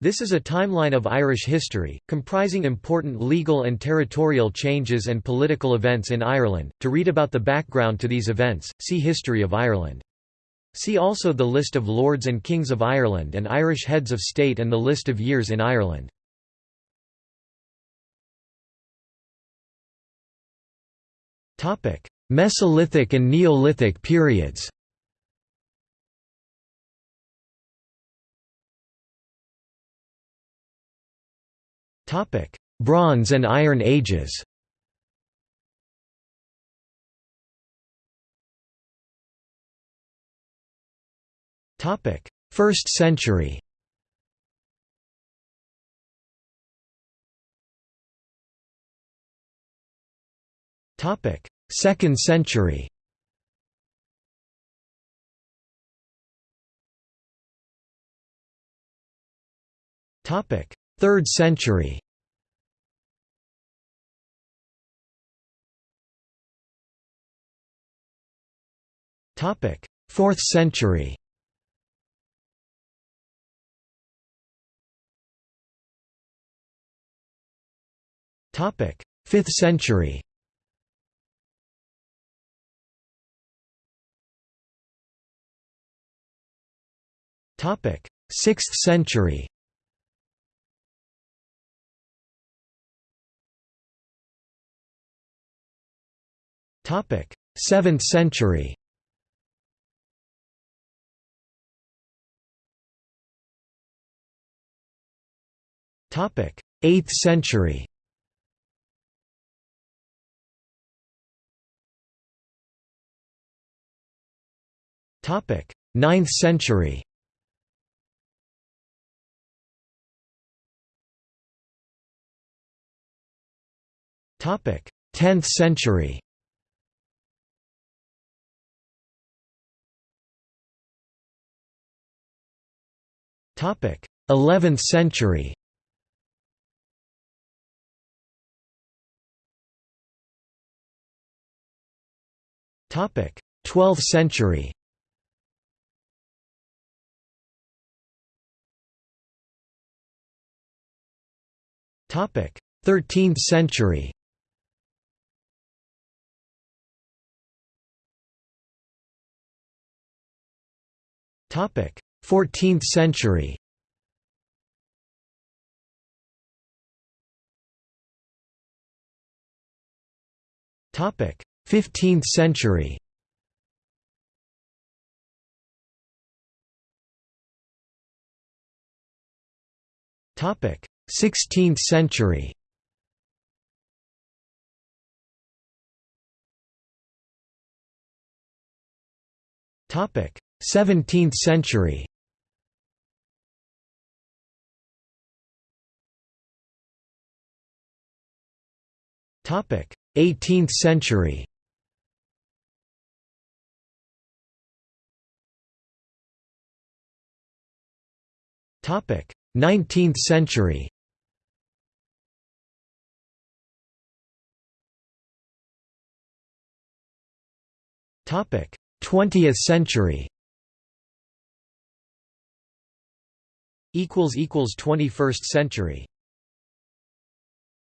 This is a timeline of Irish history, comprising important legal and territorial changes and political events in Ireland. To read about the background to these events, see History of Ireland. See also the list of Lords and Kings of Ireland and Irish heads of state and the list of years in Ireland. Topic: Mesolithic and Neolithic periods Bronze and Iron Ages. Topic: First century. Topic: Second century Third century. Topic: Fourth century. Topic: Fifth century. Topic: Sixth century Seventh century. Topic: Eighth century. Ninth century. Topic: Tenth century Eleventh century. Topic. Twelfth century. Topic. Thirteenth century Fourteenth century. Topic Fifteenth century. Topic Sixteenth century. Topic Seventeenth century Eighteenth century. Topic. Nineteenth century. Topic. Twentieth century. Equals equals Twenty-first century